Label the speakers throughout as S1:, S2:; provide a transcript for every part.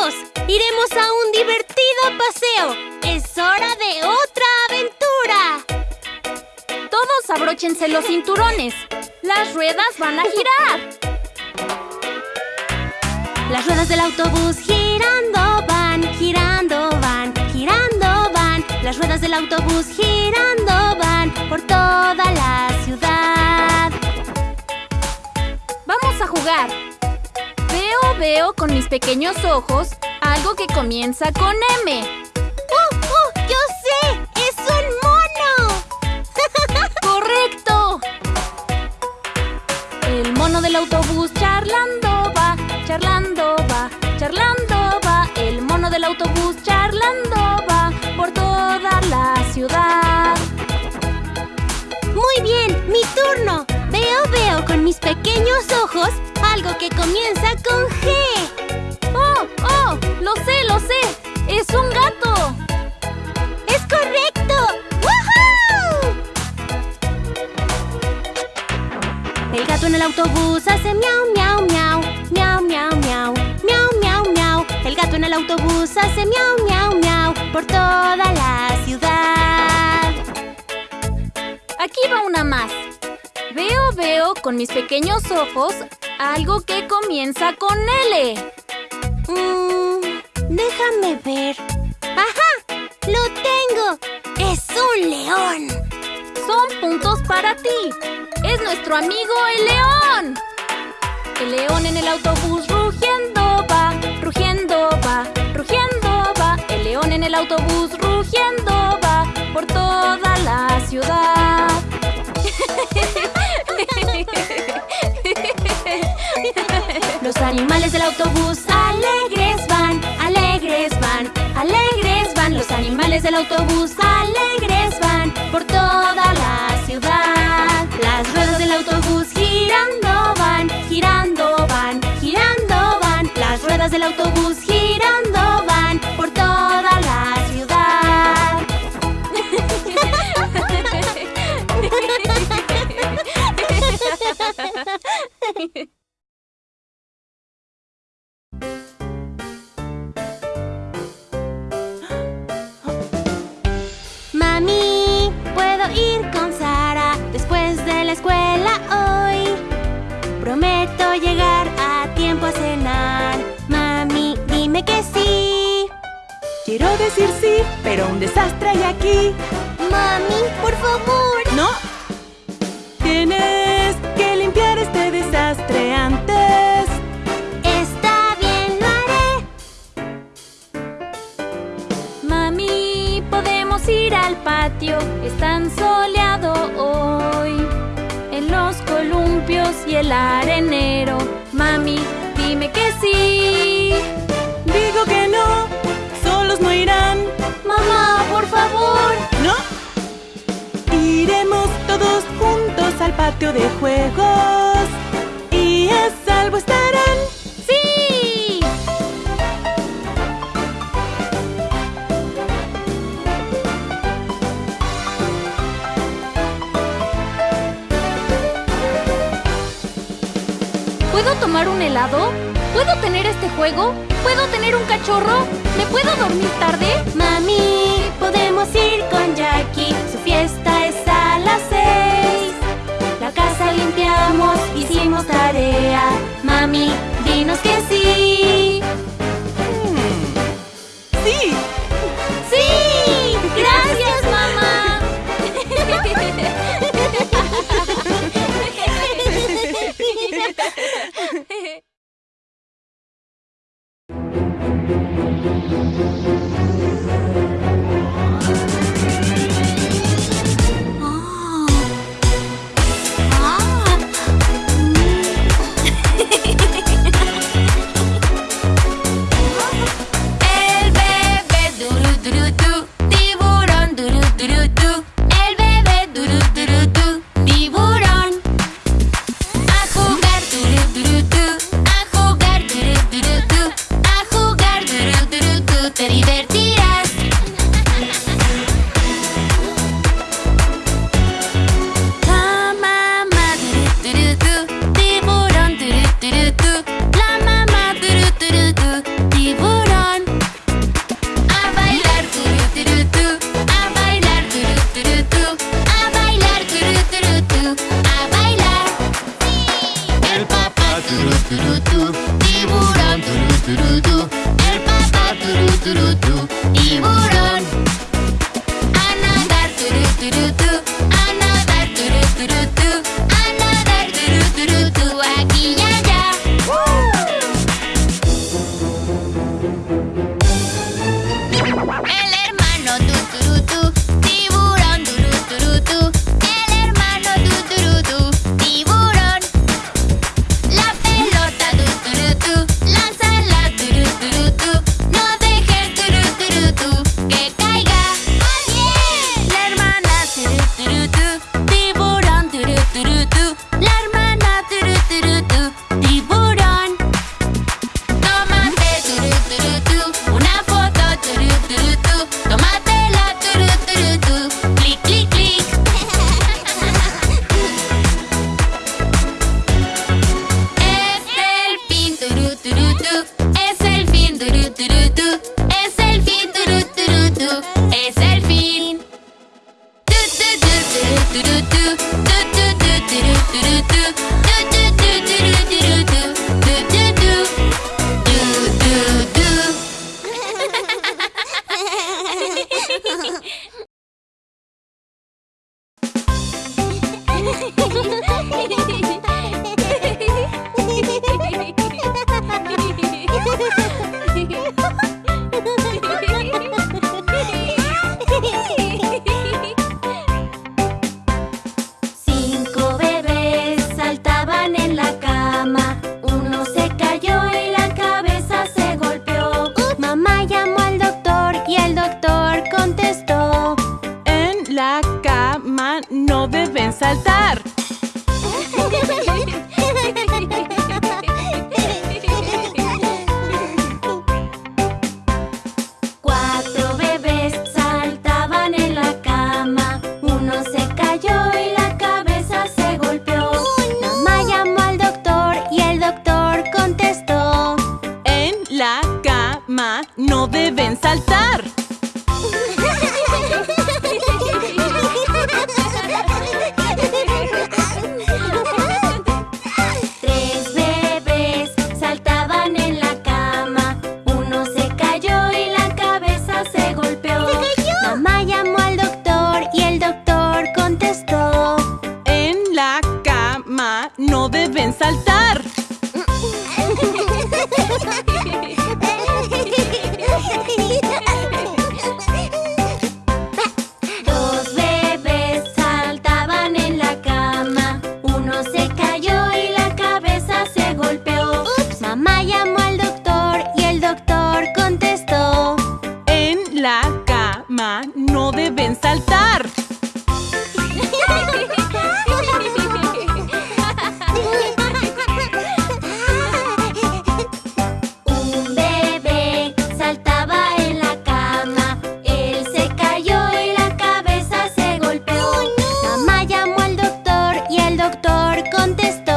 S1: ¡Iremos a un divertido paseo! ¡Es hora de otra aventura!
S2: Todos abróchense los cinturones. Las ruedas van a girar.
S1: Las ruedas del autobús girando van, girando van, girando van. Las ruedas del autobús girando van por toda la ciudad.
S2: Vamos a jugar. Veo, con mis pequeños ojos algo que comienza con M.
S1: ¡Uh, uh! ¡Yo sé! ¡Es un mono!
S2: ¡Correcto! El mono del autobús charlando va, charlando va, charlando va. El mono del autobús charlando va por toda la ciudad.
S1: Muy bien, mi turno. Veo, veo con mis pequeños ojos algo que comienza con G.
S2: ¡Oh, oh! ¡Lo sé, lo sé! ¡Es un gato!
S1: ¡Es correcto! ¡Woohoo! El gato en el autobús hace miau, miau, miau. Miau, miau, miau. Miau, miau, miau. El gato en el autobús hace miau, miau, miau. Por toda la ciudad.
S2: Aquí va una más. Veo, veo con mis pequeños ojos algo que comienza con L.
S1: Mm, déjame ver. ¡Ajá! ¡Lo tengo! ¡Es un león!
S2: Son puntos para ti. Es nuestro amigo el león. El león en el autobús rugiendo va, rugiendo va, rugiendo va. El león en el autobús rugiendo va por toda la ciudad.
S1: Los animales del autobús alegres van, alegres van, alegres van. Los animales del autobús alegres van por toda la
S2: patio
S3: de juegos. Y a salvo estarán.
S2: ¡Sí! ¿Puedo tomar un helado? ¿Puedo tener este juego? ¿Puedo tener un cachorro? ¿Me puedo dormir tarde?
S1: Mami, podemos ir con Jackie. Su fiesta hicimos tarea. Mami, dinos que sí. contestar.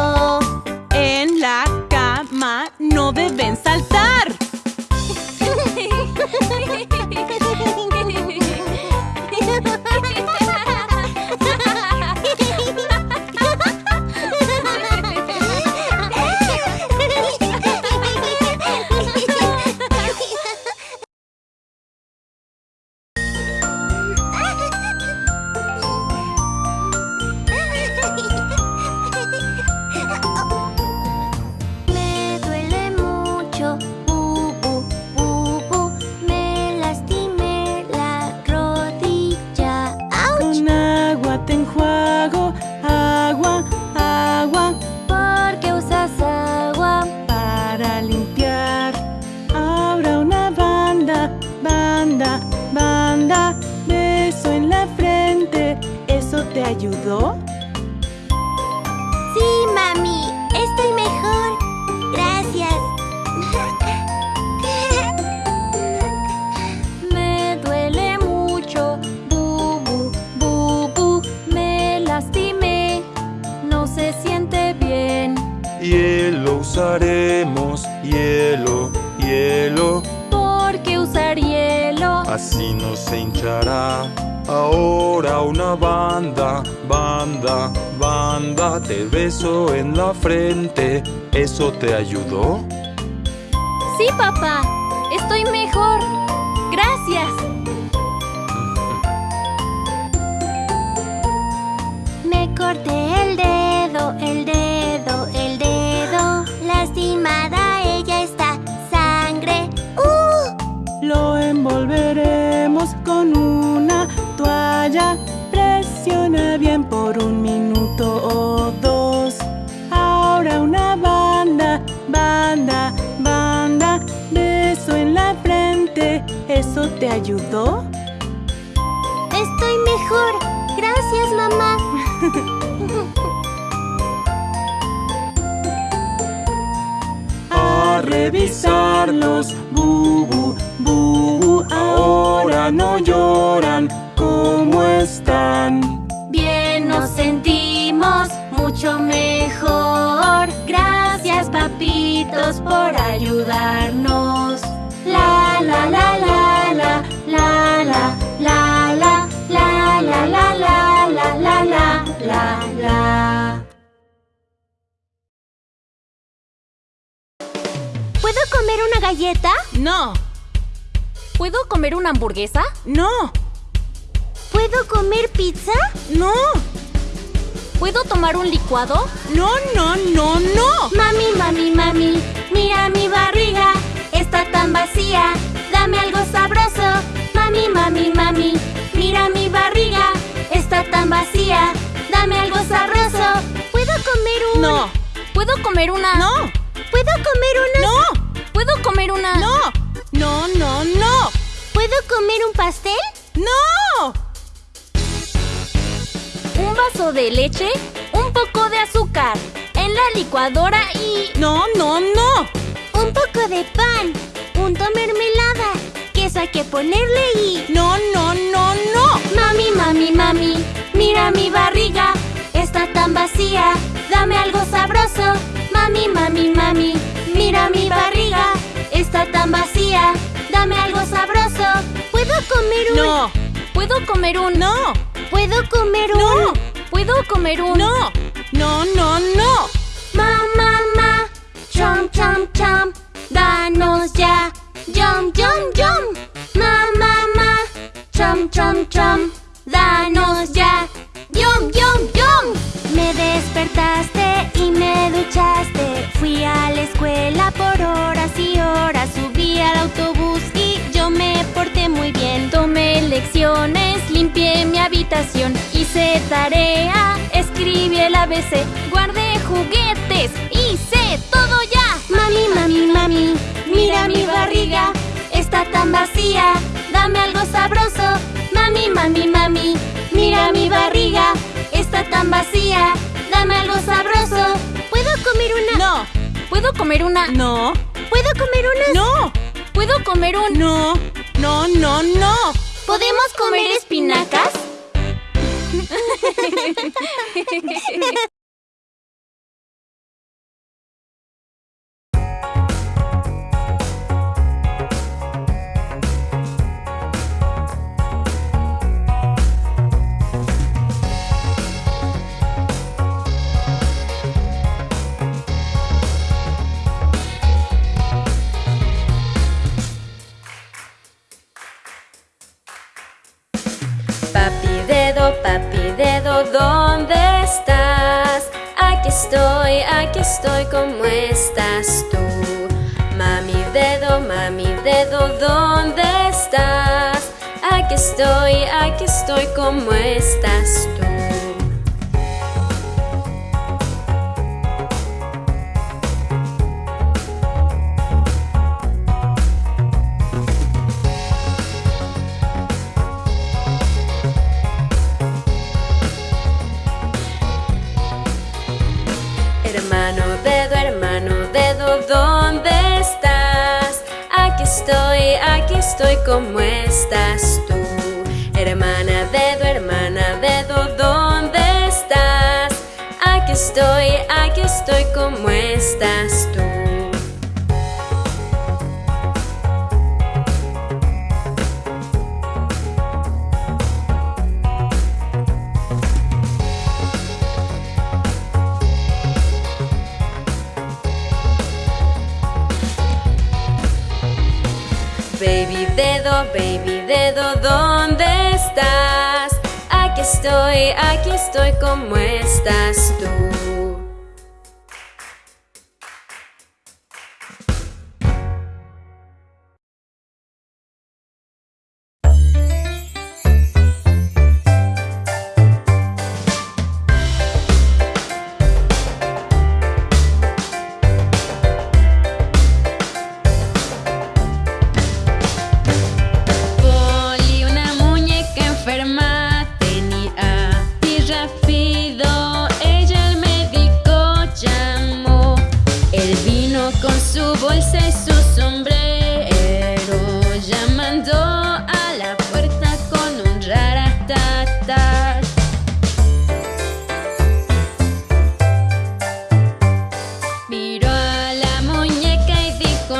S4: Banda, banda, te beso en la frente
S5: ¿Eso te ayudó?
S2: Sí, papá. Estoy mejor. Gracias.
S1: Me corté
S3: por un minuto o dos. Ahora una banda, banda, banda. Beso en la frente. ¿Eso te ayudó?
S1: Estoy mejor. Gracias, mamá.
S3: A revisarlos. Bubu, bubu. Ahora no lloran. ¿Cómo están?
S1: Mucho mejor. Gracias, papitos, por ayudarnos. La la la la la la la la la la la la la la la la la la. ¿Puedo comer una galleta?
S3: No,
S2: ¿Puedo comer una hamburguesa?
S3: no,
S1: ¿Puedo comer pizza?
S3: no,
S2: ¿Puedo tomar un licuado?
S3: no, no, no, no.
S1: Mami, mami, mami, mira mi barriga, está tan vacía, dame algo sabroso. Mami, mami, mami, mira mi barriga, está tan vacía, dame algo sabroso. ¿Puedo comer un...?
S3: No,
S2: ¿Puedo comer una?
S3: no,
S1: ¿Puedo comer una...?
S3: no,
S2: ¿Puedo comer una?
S3: no, no, no, no,
S1: ¿Puedo comer un pastel?
S3: no.
S2: Un vaso de leche, un poco de azúcar, en la licuadora y...
S3: No, no, no.
S1: Un poco de pan, punto mermelada, queso hay que ponerle y...
S3: No, no, no, no.
S1: Mami, mami, mami, mira mi barriga, está tan vacía, dame algo sabroso. Mami, mami, mami, mira mi barriga, está tan vacía, dame algo sabroso. ¿Puedo comer un...?
S3: No,
S2: ¿Puedo comer un...
S3: no,
S1: ¿Puedo comer un...?
S3: no,
S2: ¿Puedo comer un...
S3: no, no, no, no.
S1: Ma, ma, ma, chom, chom, chom, danos ya, yum, yum, yum. Ma, ma, ma, chom, chom, chom, danos ya, yum, yum, yum. Me despertaste y me duchaste, fui a la escuela por horas
S2: hice tarea, escribí el ABC, guardé juguetes, hice todo ya.
S1: Mami, mami, mami, mira mi barriga, está tan vacía, dame algo sabroso. Mami, mami, mami, mira mi barriga, está tan vacía, dame algo sabroso. ¿Puedo comer una?
S3: No,
S2: ¿Puedo comer una?
S3: no,
S1: ¿Puedo comer una?
S3: no,
S2: ¿Puedo comer un...
S3: no, no, no, no.
S1: ¿Podemos comer espinacas?
S6: Papi papi dedo, ¿dónde estás? Aquí estoy, aquí estoy, ¿cómo estás tú? Mami dedo, mami dedo, ¿dónde estás? Aquí estoy, aquí estoy, ¿cómo estás tú? Estoy, ¿cómo estás tú? Hermana baby dedo, baby dedo, ¿dónde estás? Aquí estoy, aquí estoy, ¿cómo estás tú?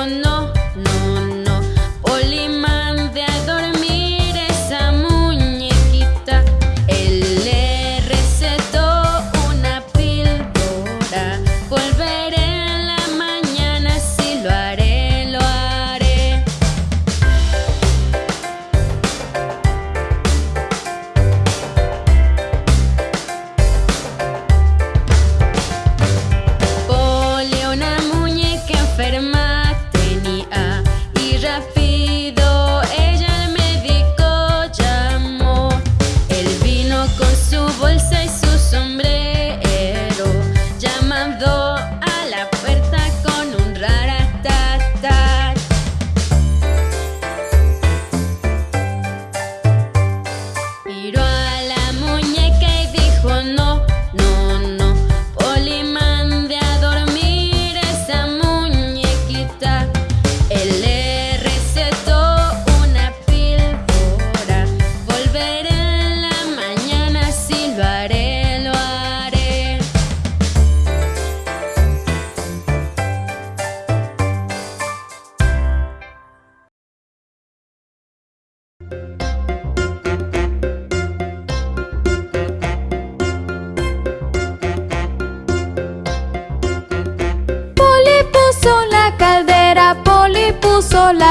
S6: no.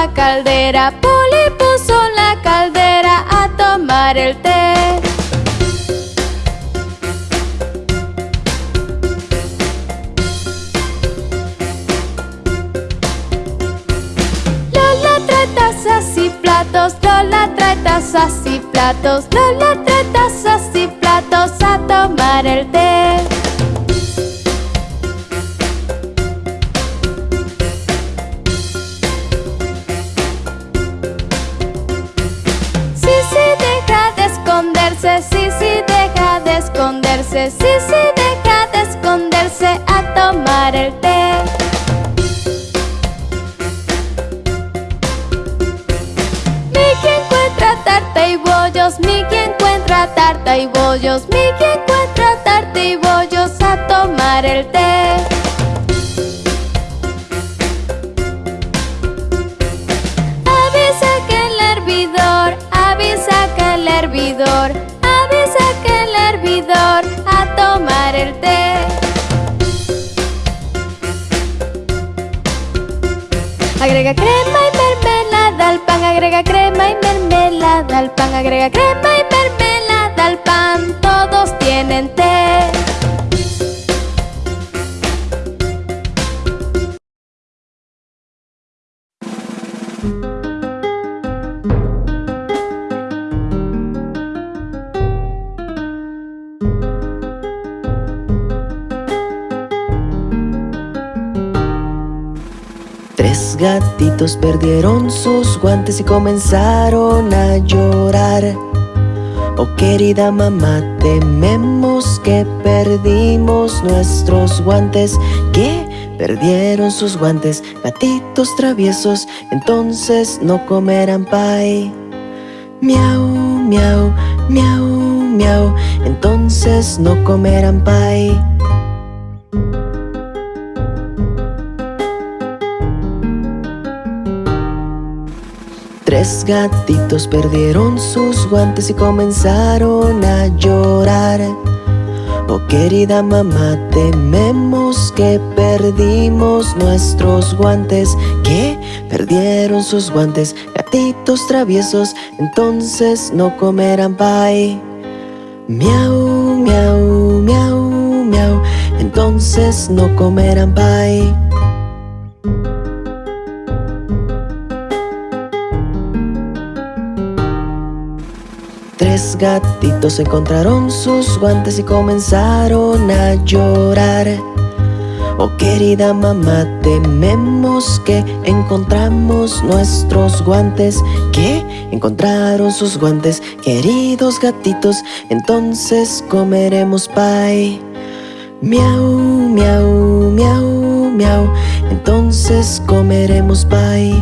S7: Caldera, Poli puso la caldera a tomar el té. Lola trae tazas y platos, Lola trae tazas y platos, a tomar el té. Mickey encuentra tarta y bollos Mickey encuentra tarta y bollos Mickey mermelada al pan, agrega crema y
S5: gatitos perdieron sus guantes y comenzaron a llorar. Oh querida mamá, tememos que perdimos nuestros guantes Que perdieron sus guantes, gatitos traviesos Entonces no comerán pay. Miau, miau, miau, miau Entonces no comerán pay Tres gatitos perdieron sus guantes y comenzaron a llorar Oh querida mamá, tememos que perdimos nuestros guantes Que perdieron sus guantes gatitos traviesos, entonces no comerán pie. Miau, miau, miau, miau, entonces no comerán pie. Tres gatitos encontraron sus guantes y comenzaron a llorar. Oh querida mamá, tememos que encontramos nuestros guantes ¿Qué? Encontraron sus guantes, queridos gatitos Entonces comeremos pie Miau, miau, miau, miau Entonces comeremos pie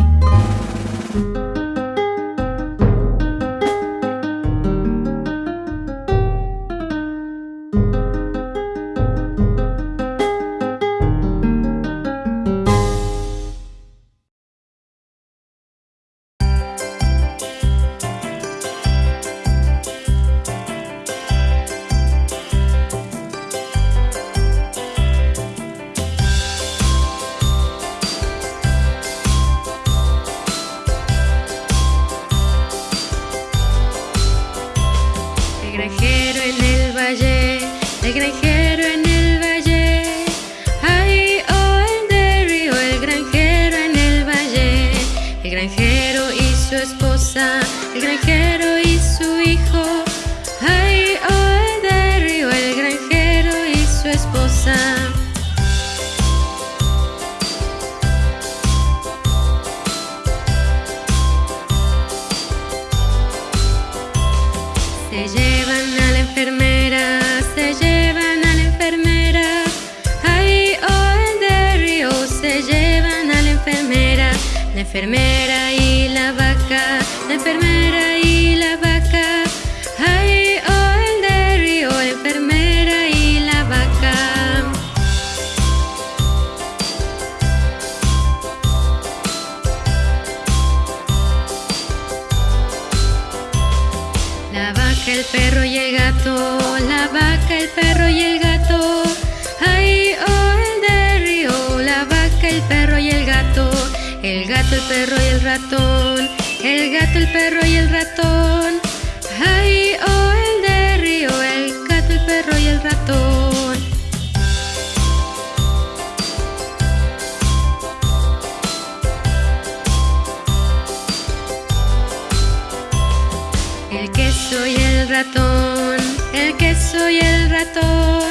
S5: El gato,
S6: el perro y el ratón. El gato, el perro y el ratón. Ay, oh, el de río. El gato, el perro y el ratón.
S8: El queso
S6: y el ratón. El queso y el ratón.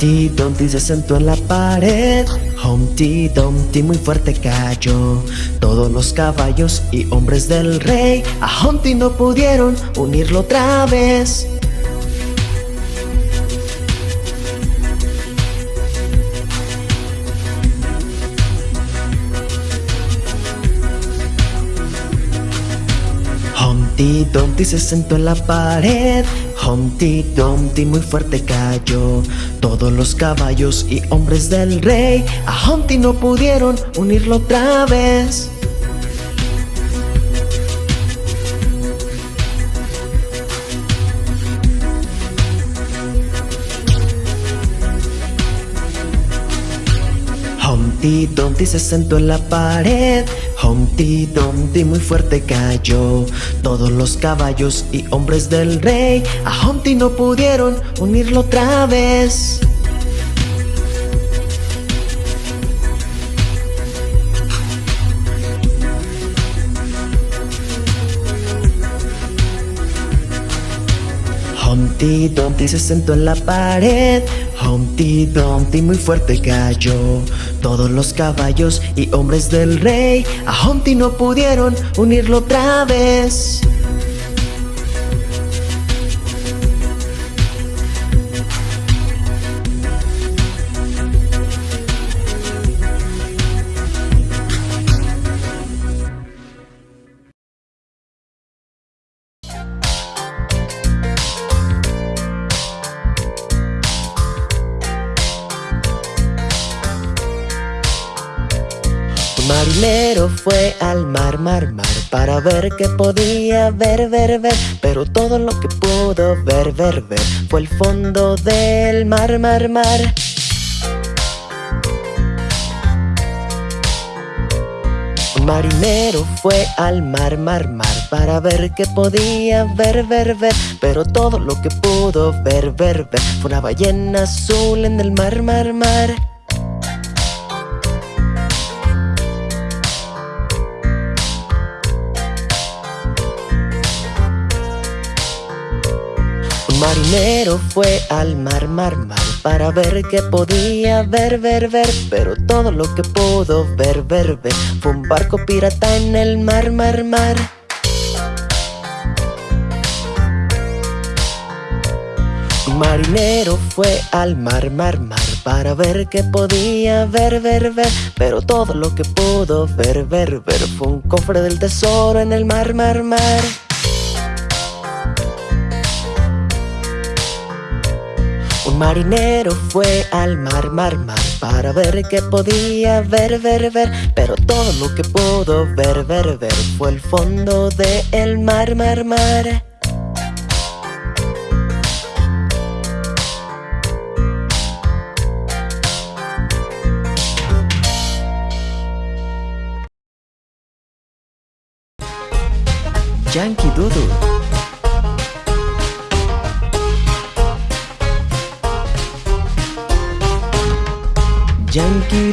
S5: Humpty Dumpty se sentó en la pared. Humpty Dumpty muy fuerte cayó. Todos los caballos y hombres del rey A Humpty no pudieron unirlo otra vez. Humpty Dumpty se sentó en la pared Humpty Dumpty muy fuerte cayó. Todos los caballos y hombres del rey A Humpty no pudieron unirlo otra vez. Humpty Dumpty se sentó en la pared Humpty Dumpty muy fuerte cayó. Todos los caballos y hombres del rey A Humpty no pudieron unirlo otra vez. Humpty Dumpty se sentó en la pared. Humpty Dumpty muy fuerte cayó Todos los caballos y hombres del rey. A Humpty no pudieron unirlo otra vez mar, mar, Para ver qué podía ver, ver, ver. Pero todo lo que pudo ver, ver, ver Fue el fondo del mar, mar, mar. Un marinero fue al mar, mar, mar Para ver qué podía ver, ver, ver. Pero todo lo que pudo ver, ver, ver Fue una ballena azul en el mar, mar, mar marinero fue al mar, mar, mar Para ver qué podía ver, ver, ver. Pero todo lo que pudo ver, ver, ver Fue un barco pirata en el mar, mar, mar. Marinero fue al mar, mar, mar Para ver qué podía ver, ver, ver. Pero todo lo que pudo ver, ver, ver Fue un cofre del tesoro en el mar, mar, mar marinero fue al mar, mar, mar Para ver qué podía ver, ver, ver. Pero todo lo que pudo ver, ver, ver Fue el fondo del el mar, mar, mar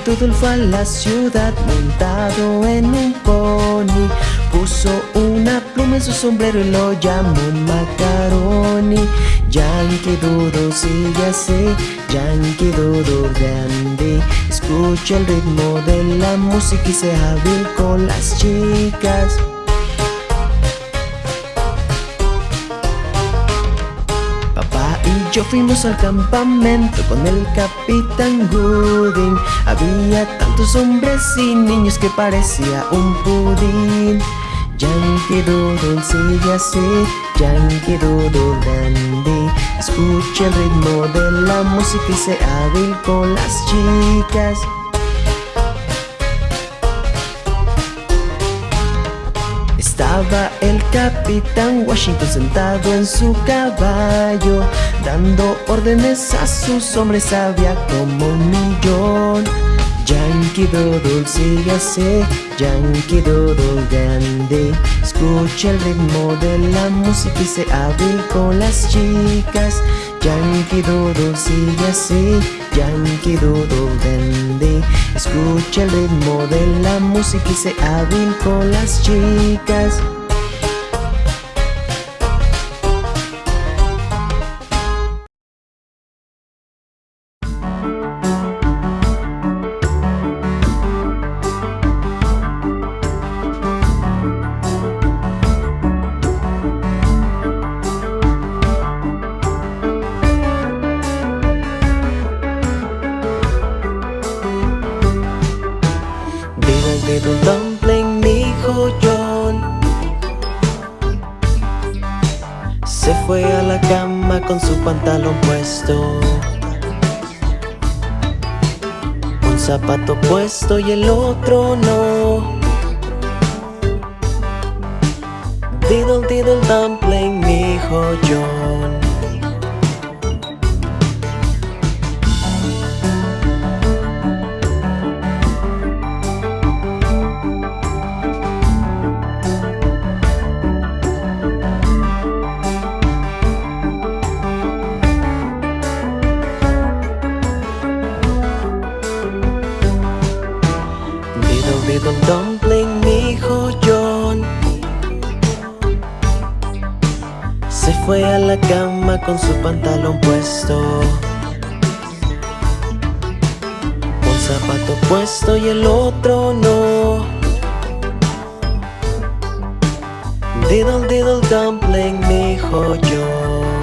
S5: Doodle fue a la ciudad montado en un pony. Puso una pluma en su sombrero y lo llamó Macaroni. Yankee Doodle sigue así, Yankee Doodle grande. Escucha el ritmo de la música y se hábil con las chicas yo fuimos al campamento con el Capitán Gooding. Había tantos hombres y niños que parecía un pudín. Yankee Doodle sigue así, Yankee Doodle dandy. Escucha el ritmo de la música y se hábil con las chicas. Estaba el capitán Washington sentado en su caballo Dando órdenes a sus hombres había como un millón. Yankee Doodle sigue así, Yankee Doodle grande. Escucha el ritmo de la música y se hábil con las chicas. Yankee Doodle sigue así, Yankee Doodle grande. Escucha el ritmo de la música y se hábil con las chicas con su pantalón puesto. Un zapato puesto y el otro no. Diddle diddle dumpling, mi hijo John Diddle diddle dumpling, mi hijo yo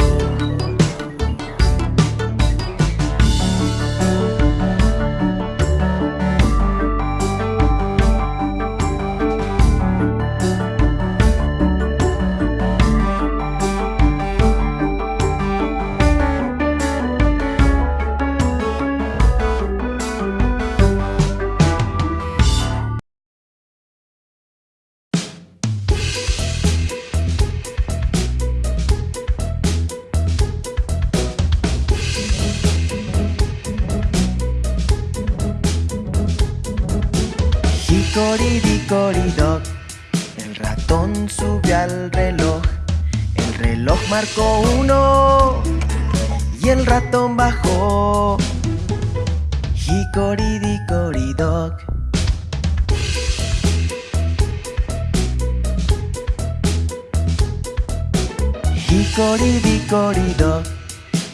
S5: Dock,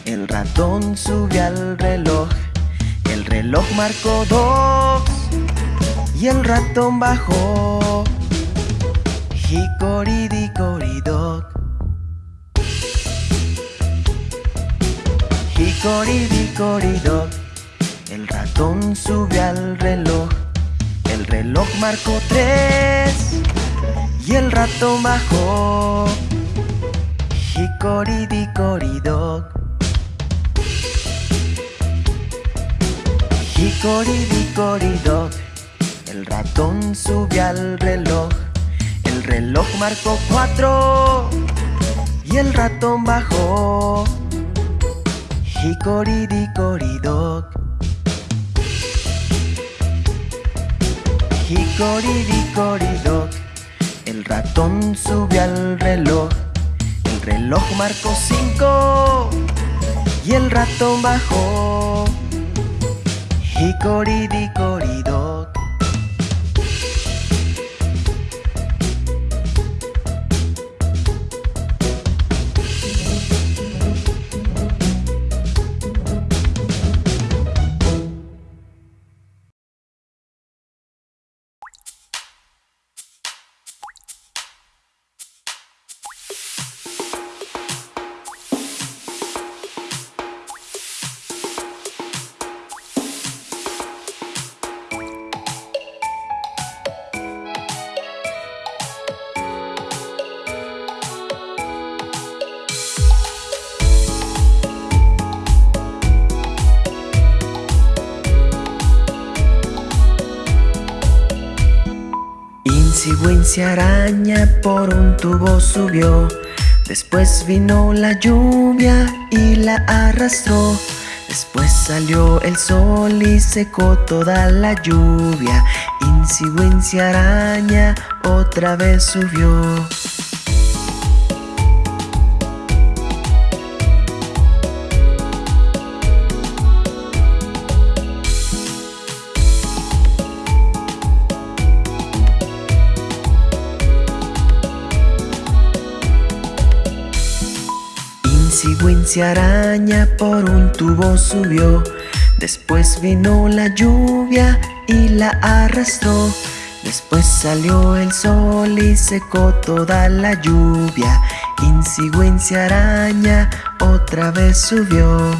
S5: el ratón subió al reloj. El reloj marcó dos y el ratón bajó. Dickory dock. El ratón subió al reloj. El reloj marcó tres y el ratón bajó. Dickory dock. El ratón subió al reloj. El reloj marcó cuatro. Y el ratón bajó. Dickory dock El ratón subió al reloj. El reloj marcó cinco Y el ratón bajó. Hickory Wincy araña por un tubo subió. Después vino la lluvia y la arrastró. Después salió el sol y secó toda la lluvia. Wincy araña otra vez subió Wincy araña por un tubo subió. Después vino la lluvia y la arrastró. Después salió el sol y secó toda la lluvia. Wincy araña otra vez subió